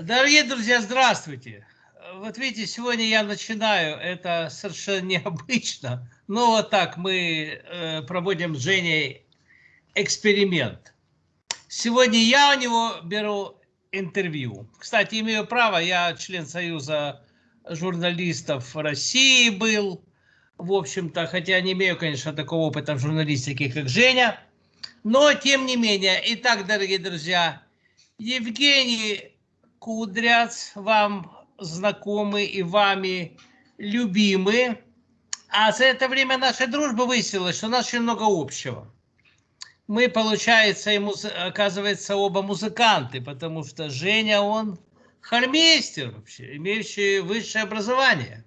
Дорогие друзья, здравствуйте. Вот видите, сегодня я начинаю, это совершенно необычно, но вот так мы э, проводим с Женей эксперимент. Сегодня я у него беру интервью. Кстати, имею право, я член Союза журналистов России был, в общем-то, хотя не имею, конечно, такого опыта в журналистике, как Женя, но тем не менее. Итак, дорогие друзья, Евгений Кудряц вам знакомый и вами любимый. А за это время нашей дружбы выяснилось, что у нас очень много общего. Мы, получается, ему, оказывается, оба музыканты, потому что Женя, он хормейстер вообще, имеющий высшее образование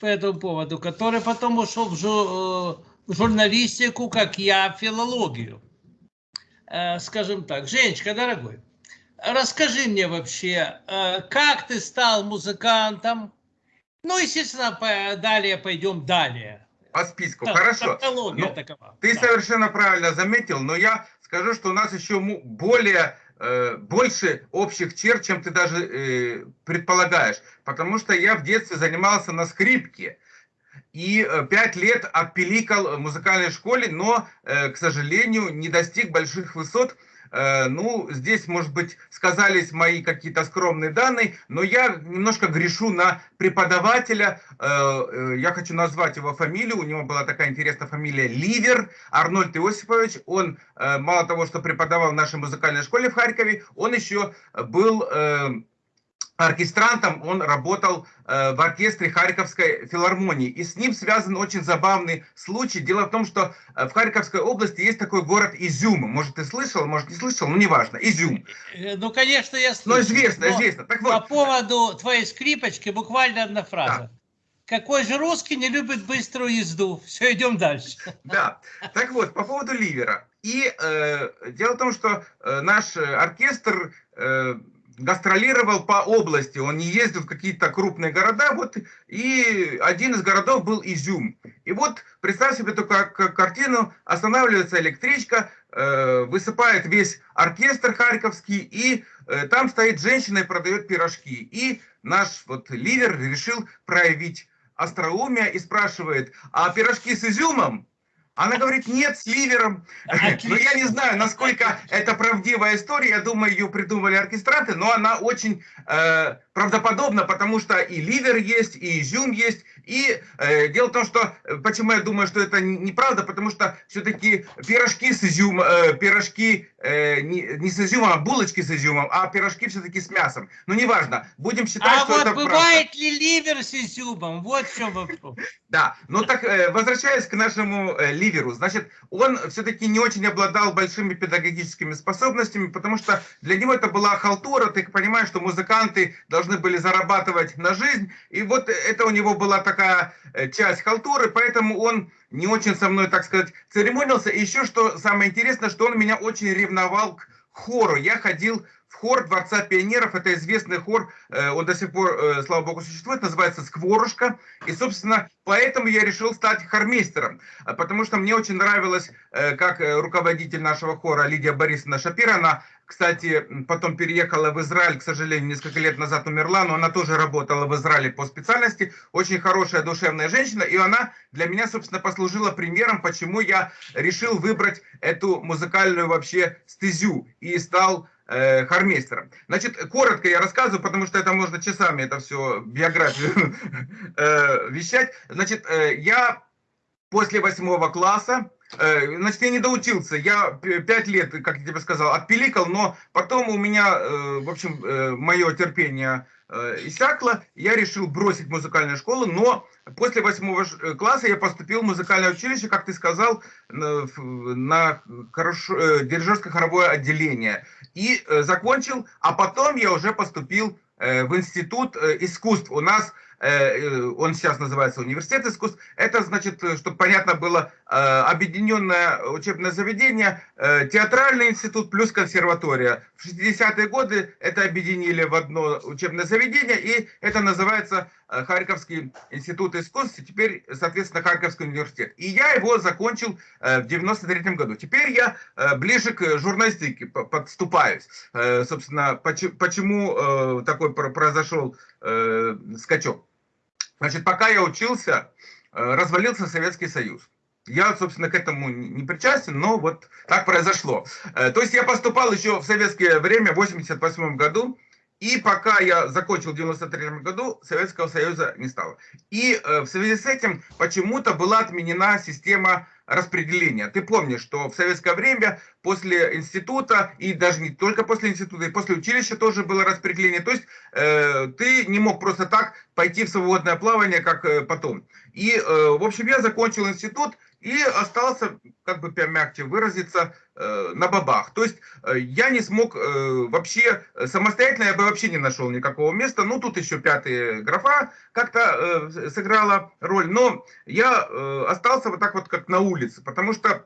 по этому поводу, который потом ушел в, жу э, в журналистику, как я, в филологию. Э, скажем так, Женечка, дорогой, расскажи мне вообще, э, как ты стал музыкантом? Ну, естественно, далее пойдем далее. По списку, так, хорошо. Ну, такова. Ты да. совершенно правильно заметил, но я скажу, что у нас еще более э, больше общих черт, чем ты даже э, предполагаешь. Потому что я в детстве занимался на скрипке. И пять лет отпиликал в музыкальной школе, но, к сожалению, не достиг больших высот Э, ну, здесь, может быть, сказались мои какие-то скромные данные, но я немножко грешу на преподавателя. Э, э, я хочу назвать его фамилию. У него была такая интересная фамилия Ливер, Арнольд Иосифович. Он мало того, что преподавал в нашей музыкальной школе в Харькове, он еще был оркестрантом, он работал э, в оркестре Харьковской филармонии. И с ним связан очень забавный случай. Дело в том, что э, в Харьковской области есть такой город Изюм. Может, ты слышал, может, не слышал, но неважно. Изюм. Э, ну, конечно, я слышал. Ну, известно, но известно. Так вот. По поводу твоей скрипочки буквально одна фраза. Да. Какой же русский не любит быструю езду? Все, идем дальше. Да. Так вот, по поводу ливера. И э, дело в том, что э, наш оркестр... Э, гастролировал по области, он не ездил в какие-то крупные города, вот, и один из городов был Изюм. И вот, представь себе такую картину, останавливается электричка, э, высыпает весь оркестр харьковский, и э, там стоит женщина и продает пирожки. И наш вот лидер решил проявить остроумие и спрашивает, а пирожки с изюмом? Она говорит, нет, с ливером. Но я не знаю, насколько это правдивая история. Я думаю, ее придумали оркестранты, но она очень э, правдоподобна, потому что и ливер есть, и изюм есть. И э, дело в том, что, э, почему я думаю, что это неправда, потому что все-таки пирожки с изюмом, э, пирожки э, не, не с изюмом, а булочки с изюмом, а пирожки все-таки с мясом. Ну, неважно, будем считать, а что вот это бывает правда. ли ливер с изюмом? Вот в чем вопрос. Да, ну так, э, возвращаясь к нашему э, ливеру, значит, он все-таки не очень обладал большими педагогическими способностями, потому что для него это была халтура, ты понимаешь, что музыканты должны были зарабатывать на жизнь, и вот это у него была такая э, часть халтуры, поэтому он не очень со мной, так сказать, церемонился. И еще что самое интересное, что он меня очень ревновал к хору. Я ходил в хор Дворца пионеров, это известный хор, э, он до сих пор, э, слава богу, существует, называется «Скворушка». И, собственно, поэтому я решил стать хормейстером, а потому что мне очень нравилось, э, как руководитель нашего хора Лидия Борисовна Шапира, она, кстати, потом переехала в Израиль, к сожалению, несколько лет назад умерла, но она тоже работала в Израиле по специальности, очень хорошая душевная женщина, и она для меня, собственно, послужила примером, почему я решил выбрать эту музыкальную вообще стезю и стал э. Значит, коротко я рассказываю, потому что это можно часами это все, биографию э, вещать. Значит, э, я после восьмого класса, значит, я не доучился, я пять лет, как я тебе сказал, отпиликал, но потом у меня, э, в общем, э, мое терпение Э, иссякло, я решил бросить музыкальную школу, но после восьмого э, класса я поступил в музыкальное училище, как ты сказал, на, э, дирижерско-хоровое отделение. И закончил, а потом я уже поступил в институт искусств. У нас он сейчас называется Университет искусств. Это значит, чтобы понятно было, объединенное учебное заведение, театральный институт плюс консерватория. В 60-е годы это объединили в одно учебное заведение, и это называется Харьковский институт искусств, теперь, соответственно, Харьковский университет. И я его закончил в 93 году. Теперь я ближе к журналистике подступаюсь. Собственно, почему такой произошел скачок. Значит, пока я учился, развалился Советский Союз. Я, собственно, к этому не причастен, но вот так произошло. То есть я поступал еще в советское время, в 88 году, и пока я закончил в 93 году, Советского Союза не стало. И э, в связи с этим почему-то была отменена система распределения. Ты помнишь, что в советское время после института, и даже не только после института, и после училища тоже было распределение. То есть э, ты не мог просто так пойти в свободное плавание, как э, потом. И, э, в общем, я закончил институт, и остался, как бы мягче выразиться, э, на бабах. То есть э, я не смог э, вообще, самостоятельно я бы вообще не нашел никакого места. Ну, тут еще пятая графа как-то сыграла роль. Но я остался вот так вот, как на улице, потому что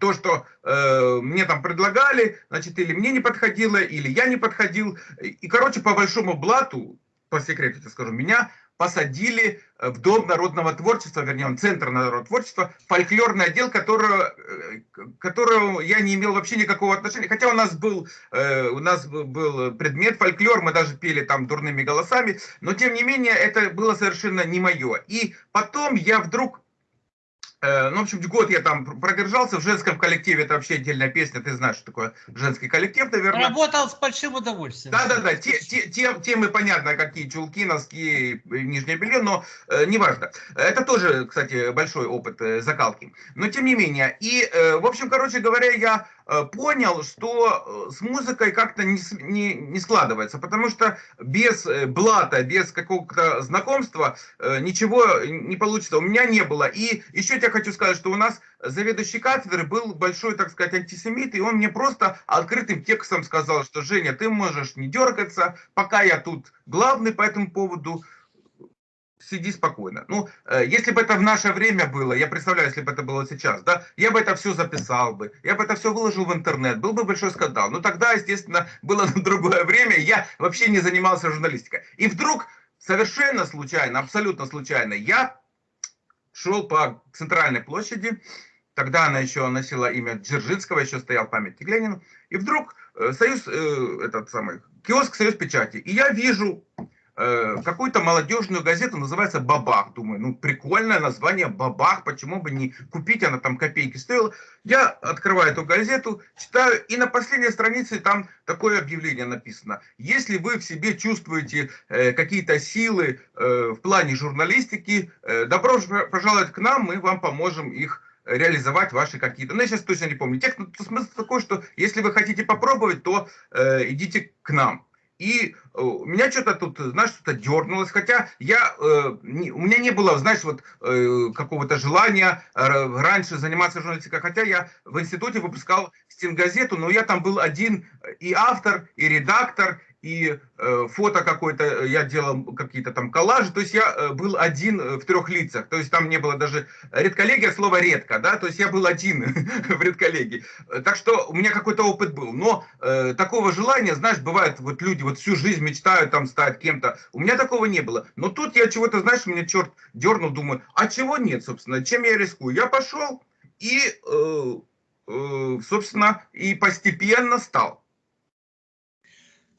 то, что э, мне там предлагали, значит, или мне не подходило, или я не подходил. И, короче, по большому блату, по секрету тебе скажу, меня посадили э, в Дом народного творчества, вернее, Центр народного творчества, фольклорный отдел, которого, э, которого я не имел вообще никакого отношения. Хотя у нас был, э, у нас был предмет фольклор, мы даже пели там дурными голосами, но тем не менее это было совершенно не мое. И потом я вдруг ну, в общем, год я там продержался в женском коллективе, это вообще отдельная песня, ты знаешь, что такое женский коллектив, наверное. Работал с большим удовольствием. Да-да-да, те, те, те, темы понятно, какие чулки, носки, нижнее белье, но э, неважно. Это тоже, кстати, большой опыт э, закалки. Но тем не менее, и, э, в общем, короче говоря, я Э, понял, что э, с музыкой как-то не, не, не складывается, потому что без э, блата, без какого-то знакомства ничего не получится. У меня не было. И еще я хочу сказать, что у нас заведующий кафедры был большой, так сказать, антисемит, и он мне просто открытым текстом сказал, что Женя, ты можешь не дергаться, пока я тут главный по этому поводу, сиди спокойно. Ну, э, если бы это в наше время было, я представляю, если бы это было сейчас, да, я бы это все записал бы, я бы это все выложил в интернет, был бы большой скандал. Но тогда, естественно, было другое время, я вообще не занимался журналистикой. И вдруг, совершенно случайно, абсолютно случайно, я шел по центральной площади, тогда она еще носила имя Дзержинского, еще стоял памятник Ленину, и вдруг э, союз, э, этот самый, киоск «Союз печати», и я вижу какую-то молодежную газету, называется «Бабах». Думаю, ну прикольное название «Бабах», почему бы не купить, она там копейки стоила. Я открываю эту газету, читаю, и на последней странице там такое объявление написано. Если вы в себе чувствуете э, какие-то силы э, в плане журналистики, э, добро пожаловать к нам, мы вам поможем их реализовать ваши какие-то... Ну, я сейчас точно не помню. Текст, ну, смысл такой, что если вы хотите попробовать, то э, идите к нам. И э, меня что-то тут, знаешь, что-то дернулось, хотя я, э, не, у меня не было, знаешь, вот э, какого-то желания э, раньше заниматься журналистикой, хотя я в институте выпускал стенгазету, но я там был один и автор, и редактор, и э, фото какое-то, э, я делал какие-то там коллажи, то есть я э, был один в трех лицах, то есть там не было даже редколлегия, слово редко, да, то есть я был один в редколлегии, так что у меня какой-то опыт был, но э, такого желания, знаешь, бывает, вот люди вот всю жизнь мечтают там стать кем-то, у меня такого не было, но тут я чего-то, знаешь, меня черт дернул, думаю, а чего нет, собственно, чем я рискую, я пошел и, э, э, собственно, и постепенно стал.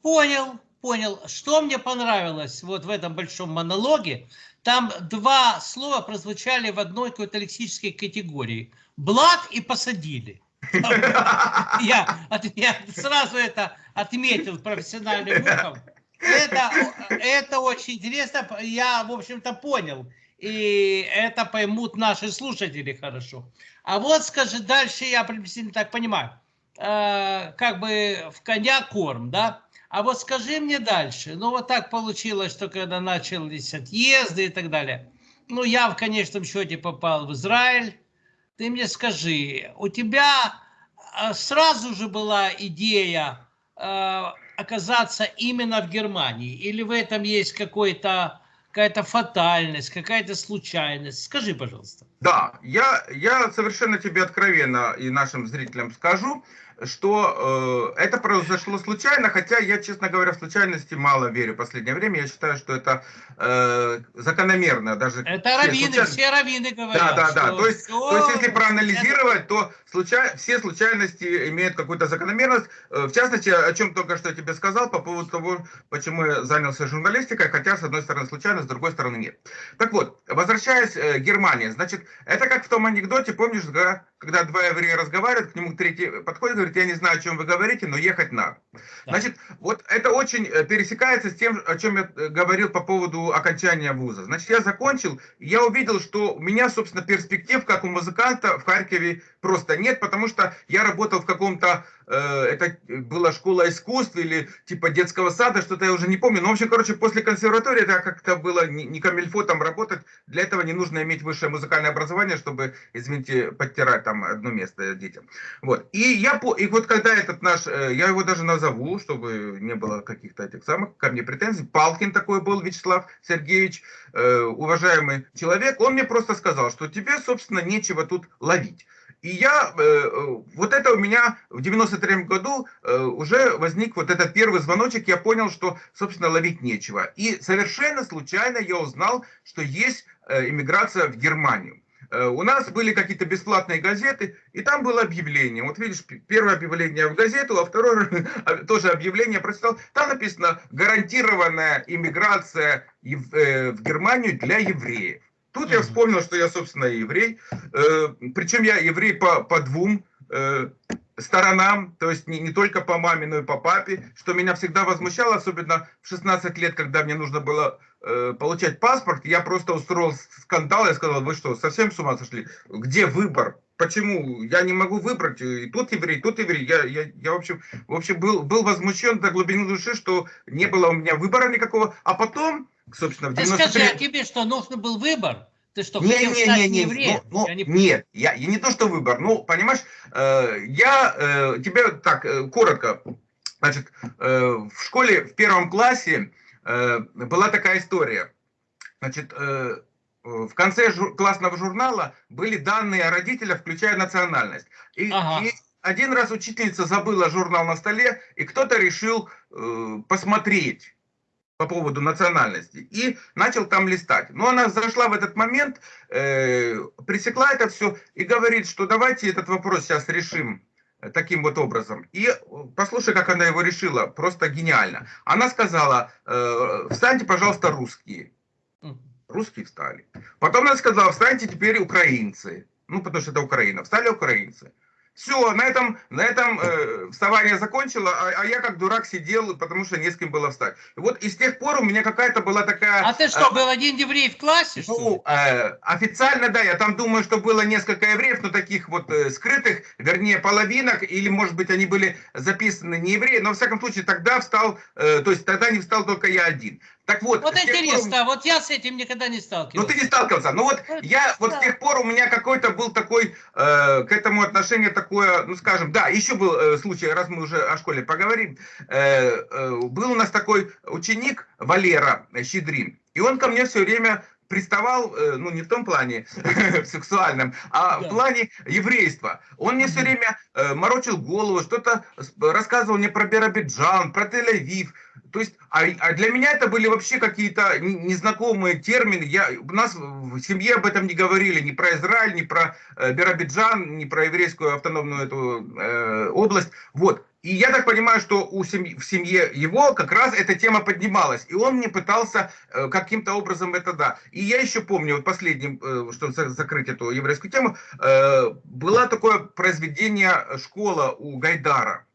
Понял, понял. Что мне понравилось вот в этом большом монологе, там два слова прозвучали в одной какой-то лексической категории. Блат и посадили. Я, я сразу это отметил профессиональным ухом. Это, это очень интересно. Я, в общем-то, понял. И это поймут наши слушатели хорошо. А вот, скажи, дальше я приблизительно так понимаю. Э, как бы в коня корм, да? А вот скажи мне дальше, ну вот так получилось, что когда начались отъезды и так далее, ну я в конечном счете попал в Израиль, ты мне скажи, у тебя а, сразу же была идея э, оказаться именно в Германии, или в этом есть какой-то какая-то фатальность, какая-то случайность. Скажи, пожалуйста. Да, я, я совершенно тебе откровенно и нашим зрителям скажу, что э, это произошло случайно, хотя я, честно говоря, в случайности мало верю в последнее время. Я считаю, что это э, закономерно. Даже это раввины, случайно... все раввины говорят. Да, да, да. То есть, то есть, если проанализировать, то случай... все случайности имеют какую-то закономерность. Э, в частности, о чем только что я тебе сказал, по поводу того, почему я занялся журналистикой, хотя, с одной стороны, случайно, с другой стороны, нет. Так вот, возвращаясь э, к Германии, значит, это как в том анекдоте, помнишь, когда два еврея разговаривают, к нему третий подходит, говорит, я не знаю, о чем вы говорите, но ехать надо. Да. Значит, вот это очень э, пересекается с тем, о чем я э, говорил по поводу окончания вуза. Значит, я закончил, и я увидел, что у меня, собственно, перспектив, как у музыканта в Харькове просто нет, потому что я работал в каком-то Э, это была школа искусств или типа детского сада, что-то я уже не помню. Но, в общем, короче, после консерватории это как-то было не, не камильфо там работать. Для этого не нужно иметь высшее музыкальное образование, чтобы, извините, подтирать там одно место детям. Вот. И я, и вот когда этот наш, э, я его даже назову, чтобы не было каких-то этих самых ко мне претензий, Палкин такой был, Вячеслав Сергеевич, э, уважаемый человек, он мне просто сказал, что тебе, собственно, нечего тут ловить. И я, э, вот это у меня в 93 году уже возник вот этот первый звоночек, я понял, что, собственно, ловить нечего. И совершенно случайно я узнал, что есть иммиграция в Германию. У нас были какие-то бесплатные газеты, и там было объявление. Вот видишь, первое объявление в газету, а второе тоже объявление прочитал. Там написано «Гарантированная иммиграция в Германию для евреев». Тут я вспомнил, что я, собственно, еврей. Э, причем я еврей по, по двум э, сторонам, то есть не, не только по маме, но и по папе, что меня всегда возмущало, особенно в 16 лет, когда мне нужно было э, получать паспорт, я просто устроил скандал, я сказал, вы что, совсем с ума сошли? Где выбор? Почему? Я не могу выбрать, и тут еврей, и тут еврей. Я, я, я в общем, в общем был, был возмущен до глубины души, что не было у меня выбора никакого, а потом собственно, в 93... Скажи, а тебе что, нужен был выбор? Ты что, не, хотел не, стать не, не, евреем? Ну, ну, я не... Нет, я, я не то, что выбор. Ну, понимаешь, э, я э, тебе так, э, коротко. Значит, э, в школе в первом классе э, была такая история. Значит, э, в конце жур, классного журнала были данные о родителях, включая национальность. И, ага. и один раз учительница забыла журнал на столе, и кто-то решил э, посмотреть по поводу национальности и начал там листать. Но она зашла в этот момент, э, пресекла это все и говорит, что давайте этот вопрос сейчас решим таким вот образом. И послушай, как она его решила, просто гениально. Она сказала, э, встаньте, пожалуйста, русские. Русские встали. Потом она сказала, встаньте теперь украинцы. Ну, потому что это Украина. Встали украинцы. Все, на этом, на этом э, вставание закончило, а, а я как дурак сидел, потому что не с кем было встать. И вот и с тех пор у меня какая-то была такая... А ты что, э, был один еврей в классе? Ну, э, официально, да, я там думаю, что было несколько евреев, но таких вот э, скрытых, вернее, половинок, или, может быть, они были записаны не евреи, но, во всяком случае, тогда встал, э, то есть тогда не встал только я один. Так вот, вот интересно, пор... вот я с этим никогда не сталкивался. Ну ты не сталкивался. Ну вот это я вот с тех пор у меня какой-то был такой э, к этому отношение такое, ну скажем, да, еще был э, случай, раз мы уже о школе поговорим, э, э, был у нас такой ученик Валера Щедрин, и он ко мне все время приставал, э, ну не в том плане сексуальном, а да. в плане еврейства. Он мне все время э, морочил голову, что-то рассказывал мне про Биробиджан, про Тель-Авив. То есть, а, а для меня это были вообще какие-то незнакомые термины. Я, у нас в семье об этом не говорили, ни про Израиль, ни про э, Биробиджан, ни про еврейскую автономную эту э, область. Вот. И я так понимаю, что у семьи, в семье его как раз эта тема поднималась. И он мне пытался э, каким-то образом это да. И я еще помню, вот последним, э, чтобы закрыть эту еврейскую тему, э, было такое произведение «Школа» у Гайдара.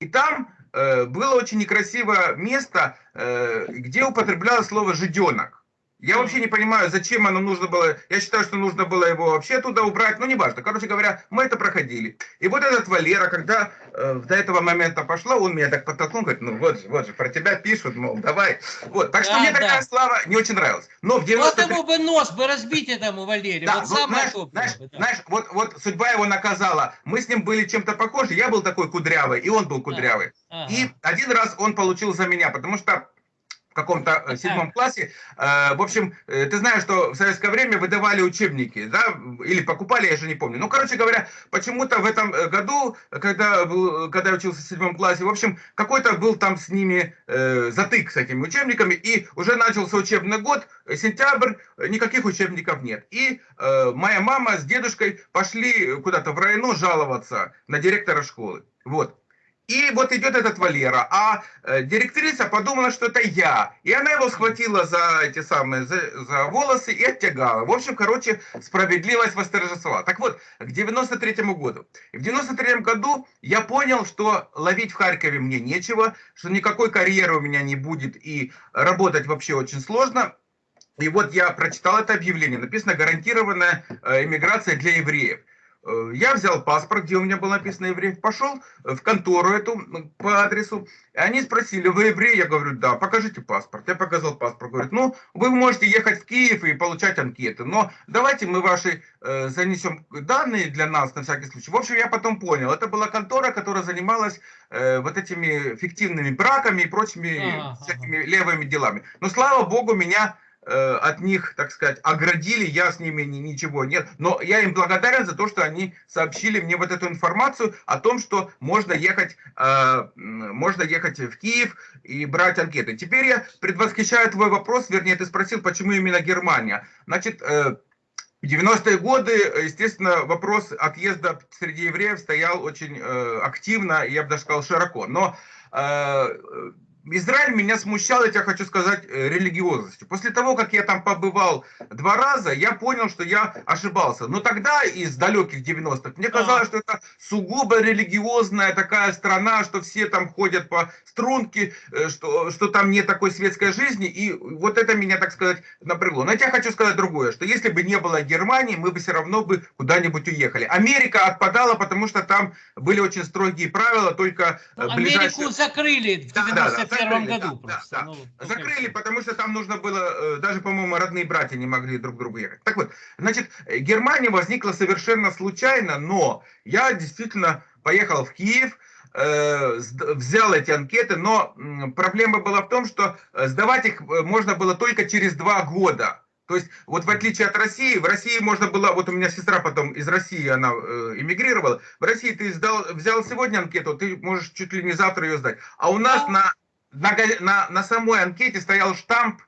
И там было очень некрасивое место, э, где употреблялось слово «жиденок». Я вообще не понимаю, зачем оно нужно было. Я считаю, что нужно было его вообще туда убрать. Ну, не важно. Короче говоря, мы это проходили. И вот этот Валера, когда э, до этого момента пошла, он меня так подтолкнул, говорит, ну вот же, вот же, про тебя пишут, мол, давай. Вот. Так что да, мне да. такая слава не очень нравилась. Но в 93... Вот ему бы нос бы разбить этому Валерию. Да, вот, вот знаешь, знаешь, бы, да. знаешь вот, вот судьба его наказала. Мы с ним были чем-то похожи. Я был такой кудрявый, и он был кудрявый. Ага. И один раз он получил за меня, потому что каком-то э, седьмом классе. Э, в общем, э, ты знаешь, что в советское время выдавали учебники, да, или покупали, я же не помню. Ну, короче говоря, почему-то в этом году, когда, был, когда я учился в седьмом классе, в общем, какой-то был там с ними э, затык с этими учебниками, и уже начался учебный год, сентябрь, никаких учебников нет. И э, моя мама с дедушкой пошли куда-то в районо жаловаться на директора школы. Вот. И вот идет этот Валера, а э, директриса подумала, что это я. И она его схватила за эти самые, за, за волосы и оттягала. В общем, короче, справедливость восторжествовала. Так вот, к 93 году. в 93 году я понял, что ловить в Харькове мне нечего, что никакой карьеры у меня не будет и работать вообще очень сложно. И вот я прочитал это объявление. Написано «Гарантированная э, иммиграция для евреев». Э, я взял паспорт, где у меня было написано еврей, пошел в контору эту по адресу. И они спросили, вы еврей? Я говорю, да, покажите паспорт. Я показал паспорт. Говорят, ну, вы можете ехать в Киев и получать анкеты, но давайте мы ваши э, занесем данные для нас на всякий случай. В общем, я потом понял, это была контора, которая занималась э, вот этими фиктивными браками и прочими ага, всякими ага. левыми делами. Но слава богу, меня Э, от них, так сказать, оградили, я с ними ничего нет. Но я им благодарен за то, что они сообщили мне вот эту информацию о том, что можно ехать, э, можно ехать в Киев и брать анкеты. Теперь я предвосхищаю твой вопрос, вернее, ты спросил, почему именно Германия. Значит, э, в 90-е годы, естественно, вопрос отъезда среди евреев стоял очень активно, я бы даже сказал, широко. Но Израиль меня смущал, я тебе хочу сказать, э, религиозностью. После того, как я там побывал два раза, я понял, что я ошибался. Но тогда, из далеких 90-х, мне казалось, что это сугубо религиозная такая страна, что все там ходят по струнке, э, что, что там нет такой светской жизни. И вот это меня, так сказать, напрягло. Но я тебе хочу сказать другое, что если бы не было Германии, мы бы все равно бы куда-нибудь уехали. Америка отпадала, потому что там были очень строгие правила, только э, ближайшие... Америку закрыли в 91 да, да, да первом году да, просто. Да, ну, закрыли, потому что там нужно было, э, даже, по-моему, родные братья не могли друг к другу ехать. Так вот, значит, Германия возникла совершенно случайно, но я действительно поехал в Киев, э, взял эти анкеты, но проблема была в том, что э, сдавать их можно было только через два года. То есть, вот в отличие от России, в России можно было, вот у меня сестра потом из России, она эмигрировала, в России ты сдал, взял сегодня анкету, ты можешь чуть ли не завтра ее сдать. А у нас на на, на, самой анкете стоял штамп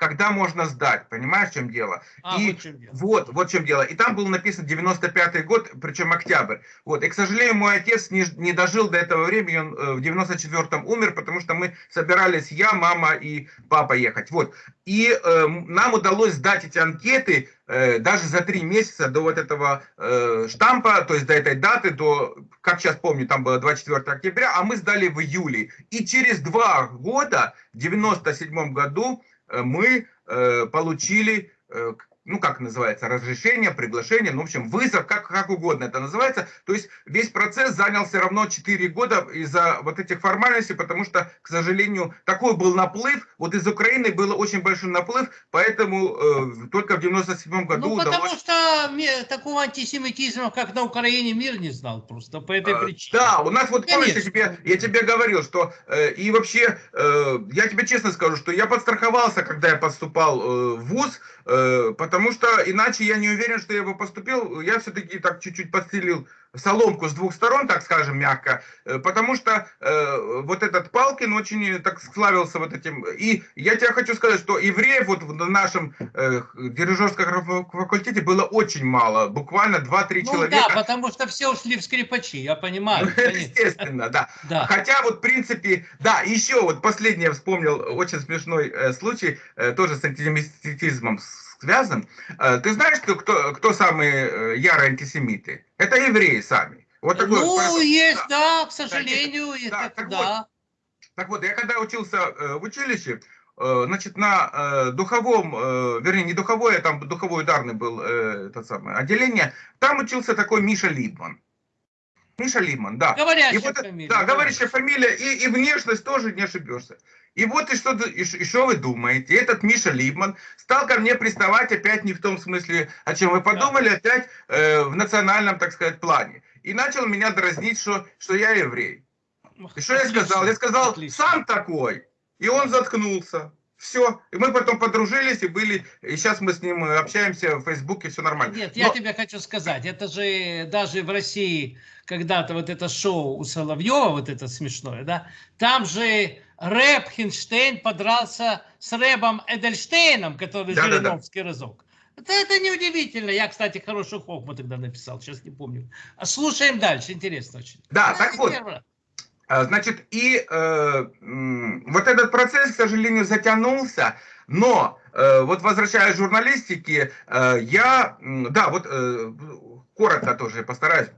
когда можно сдать, понимаешь, в чем дело? А, и вот, чем дело. вот, вот в чем дело. И там был написан 95-й год, причем октябрь. Вот, и, к сожалению, мой отец не, не дожил до этого времени, он э, в 94-м умер, потому что мы собирались, я, мама и папа ехать. Вот, и э, нам удалось сдать эти анкеты э, даже за три месяца до вот этого э, штампа, то есть до этой даты, до, как сейчас помню, там было 24 октября, а мы сдали в июле. И через два года, в 97 году, мы э, получили э, ну, как называется, разрешение, приглашение, ну, в общем, вызов, как, как угодно это называется. То есть весь процесс занял все равно 4 года из-за вот этих формальностей, потому что, к сожалению, такой был наплыв. Вот из Украины был очень большой наплыв, поэтому э, только в 97 году Ну, потому удалось... что такого антисемитизма, как на Украине, мир не знал просто по этой причине. Да, у нас вот, помнишь, я тебе, я тебе говорил, что э, и вообще, э, я тебе честно скажу, что я подстраховался, когда я поступал э, в ВУЗ, э, потому что иначе я не уверен, что я бы поступил. Я все-таки так чуть-чуть подстелил соломку с двух сторон, так скажем, мягко, э, потому что э, вот этот Палкин очень так славился вот этим. И я тебе хочу сказать, что евреев вот в нашем э, дирижерском факультете было очень мало, буквально 2-3 ну, человека. да, потому что все ушли в скрипачи, я понимаю. Естественно, да. да. Хотя вот в принципе, да, еще вот последнее вспомнил очень смешной э, случай, э, тоже с антисемитизмом связан. Э, ты знаешь, кто, кто, кто самые э, ярые антисемиты? Это евреи сами. Вот такой ну, вот, есть, да, да, к сожалению, да, так, так, да. Вот, так вот, я когда учился э, в училище, значит, на духовом, вернее, не духовое, а там духовой ударный был это самое отделение, там учился такой Миша Либман. Миша Лиман, да. Говорящая и вот, фамилия. Да, говорящая фамилия, и, и внешность тоже не ошибешься. И вот и что, и, и что вы думаете? Этот Миша Либман стал ко мне приставать опять не в том смысле, о чем вы подумали, опять э, в национальном, так сказать, плане. И начал меня дразнить, что, что я еврей. И что Отлично. я сказал? Я сказал, Отлично. сам такой. И он заткнулся. Все. И мы потом подружились и были, и сейчас мы с ним общаемся в Фейсбуке, все нормально. Нет, я тебе хочу сказать, это же даже в России когда-то вот это шоу у Соловьева, вот это смешное, да, там же рэп Хинштейн подрался с рэпом Эдельштейном, который да, Жириновский да, да. разок. Это, это неудивительно. Я, кстати, хорошую хохму тогда написал, сейчас не помню. А слушаем дальше, интересно очень. Да, так вот. Первое. А, значит, и э, вот этот процесс, к сожалению, затянулся, но э, вот возвращаясь к журналистике, э, я, да, вот э, коротко тоже постараюсь,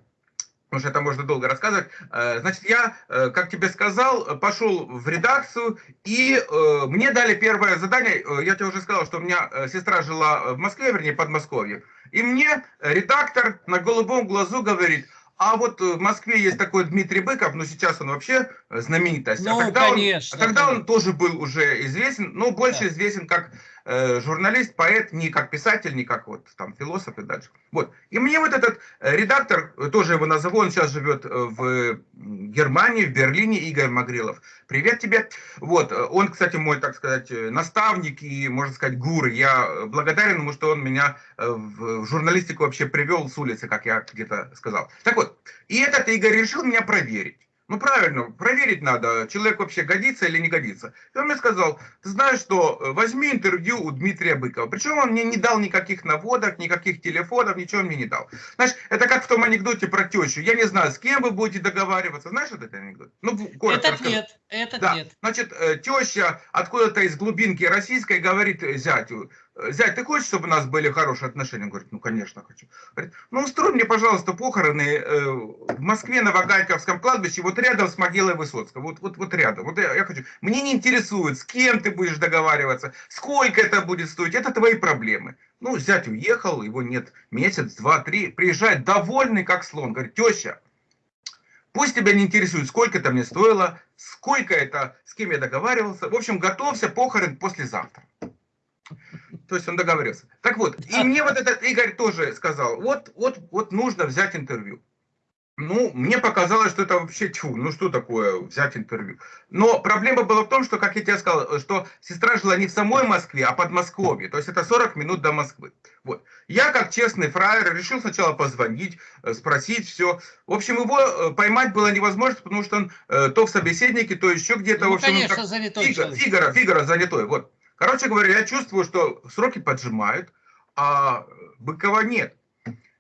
потому что это можно долго рассказывать. Э, значит, я, э, как тебе сказал, пошел в редакцию, и э, мне дали первое задание, я тебе уже сказал, что у меня сестра жила в Москве, вернее, Подмосковье, и мне редактор на голубом глазу говорит – а вот в Москве есть такой Дмитрий Быков, но сейчас он вообще знаменитость. А ну, а тогда, конечно, он, а тогда он тоже был уже известен, но больше да. известен как э, журналист, поэт, не как писатель, не как вот там философ и дальше. Вот. И мне вот этот э, редактор, тоже его назову, он сейчас живет э, в Германии, в Берлине, Игорь Магрилов. Привет тебе. Вот. Э, он, кстати, мой, так сказать, наставник и, можно сказать, гуру. Я благодарен ему, что он меня в журналистику вообще привел с улицы, как я где-то сказал. Так вот, и этот Игорь решил меня проверить. Ну правильно, проверить надо, человек вообще годится или не годится. И он мне сказал, ты знаешь что, возьми интервью у Дмитрия Быкова. Причем он мне не дал никаких наводок, никаких телефонов, ничего мне не дал. Знаешь, это как в том анекдоте про тещу. Я не знаю, с кем вы будете договариваться. Знаешь этот анекдот? Ну, коротко Этот расскажу. нет, этот да. нет. Значит, э, теща откуда-то из глубинки российской говорит зятю, Зять, ты хочешь, чтобы у нас были хорошие отношения? Он говорит, ну, конечно, хочу. Говорит, ну, устрой мне, пожалуйста, похороны э, в Москве на Вагайковском кладбище, вот рядом с могилой Высоцкого, вот, вот, вот рядом. Вот я, я хочу. Мне не интересует, с кем ты будешь договариваться, сколько это будет стоить, это твои проблемы. Ну, зять уехал, его нет месяц, два, три, приезжает довольный, как слон. Говорит, теща, Пусть тебя не интересует, сколько это мне стоило, сколько это, с кем я договаривался. В общем, готовься, похорон послезавтра. То есть он договорился. Так вот, и мне вот этот Игорь тоже сказал, вот, вот, вот нужно взять интервью. Ну, мне показалось, что это вообще тьфу, ну что такое взять интервью. Но проблема была в том, что, как я тебе сказал, что сестра жила не в самой Москве, а под Москвой. То есть это 40 минут до Москвы. Вот. Я, как честный фраер, решил сначала позвонить, э, спросить все. В общем, его э, поймать было невозможно, потому что он э, то в собеседнике, то еще где-то. Ну, в общем, конечно, как... занятой Фига, Фигара, Фигара занятой. Вот. Короче говоря, я чувствую, что сроки поджимают, а Быкова нет.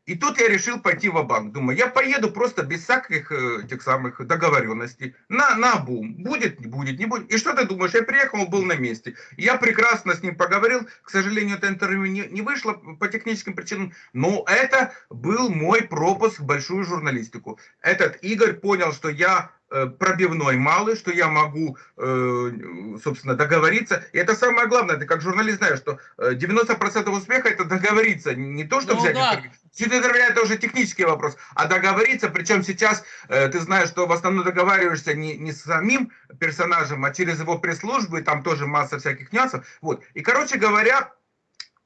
И тут я решил пойти в банк Думаю, я поеду просто без всяких э, тех самых договоренностей. На, на бум. Будет, не будет, не будет. И что ты думаешь? Я приехал, был на месте. Я прекрасно с ним поговорил. К сожалению, это интервью не, не вышло по техническим причинам. Но это был мой пропуск в большую журналистику. Этот Игорь понял, что я пробивной малый, что я могу, э, собственно, договориться. И это самое главное, ты как журналист знаешь, что 90% э, успеха это договориться, не то, что ну, взять да. интервью это уже технический вопрос, а договориться, причем сейчас ты знаешь, что в основном договариваешься не, не с самим персонажем, а через его пресс-службу, и там тоже масса всяких нюансов. Вот. И, короче говоря,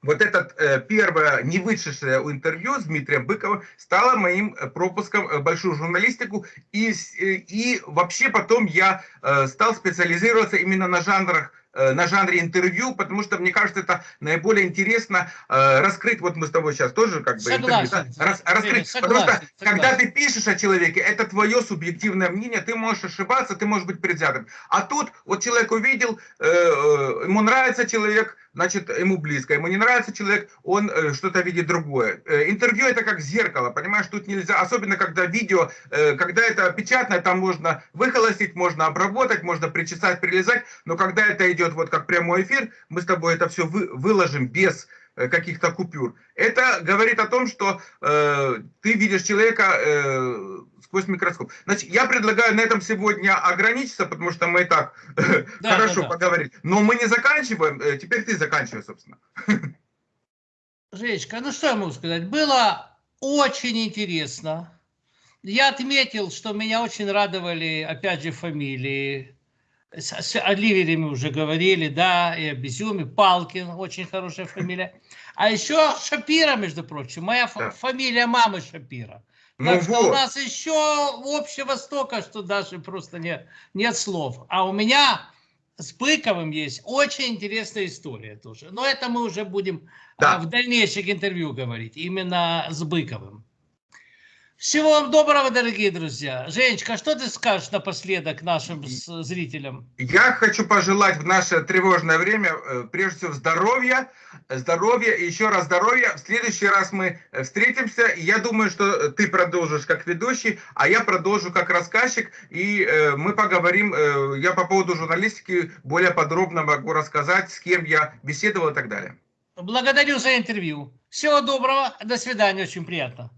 вот это э, первое не вышедшее интервью с Дмитрием Быковым стало моим э, пропуском в большую журналистику. И, э, и вообще потом я э, стал специализироваться именно на жанрах Э, на жанре интервью, потому что, мне кажется, это наиболее интересно э, раскрыть, вот мы с тобой сейчас тоже как бы согласен, интервью, да? Рас, раскрыть, согласен, потому что согласен. когда ты пишешь о человеке, это твое субъективное мнение, ты можешь ошибаться, ты можешь быть предвзятым. А тут вот человек увидел, э, э ему нравится человек, значит, ему близко, ему не нравится человек, он э, что-то видит другое. Э, интервью это как зеркало, понимаешь, тут нельзя, особенно когда видео, э, когда это печатное, там можно выхолостить, можно обработать, можно причесать, прилезать, но когда это идет вот как прямой эфир, мы с тобой это все вы, выложим без каких-то купюр. Это говорит о том, что э, ты видишь человека э, сквозь микроскоп. Значит, я предлагаю на этом сегодня ограничиться, потому что мы и так да, хорошо да, да. поговорили. Но мы не заканчиваем. Э, теперь ты заканчивай, собственно. Жечка, ну что я могу сказать? Было очень интересно. Я отметил, что меня очень радовали, опять же, фамилии с, о Ливере мы уже говорили, да, и о Безюме, Палкин, очень хорошая фамилия. А еще Шапира, между прочим, моя да. фамилия мамы Шапира. Ну так что вот. у нас еще общего стока, что даже просто нет, нет слов. А у меня с Быковым есть очень интересная история тоже. Но это мы уже будем Да. а, в дальнейших интервью говорить, именно с Быковым. Всего вам доброго, дорогие друзья. Женечка, что ты скажешь напоследок нашим зрителям? Я хочу пожелать в наше тревожное время, э, прежде всего, здоровья, здоровья и еще раз здоровья. В следующий раз мы э, встретимся, я думаю, что э, ты продолжишь как ведущий, а я продолжу как рассказчик, и мы поговорим, я по поводу журналистики более подробно могу рассказать, с кем я беседовал и так далее. Благодарю за интервью. Всего доброго. До свидания. Очень приятно.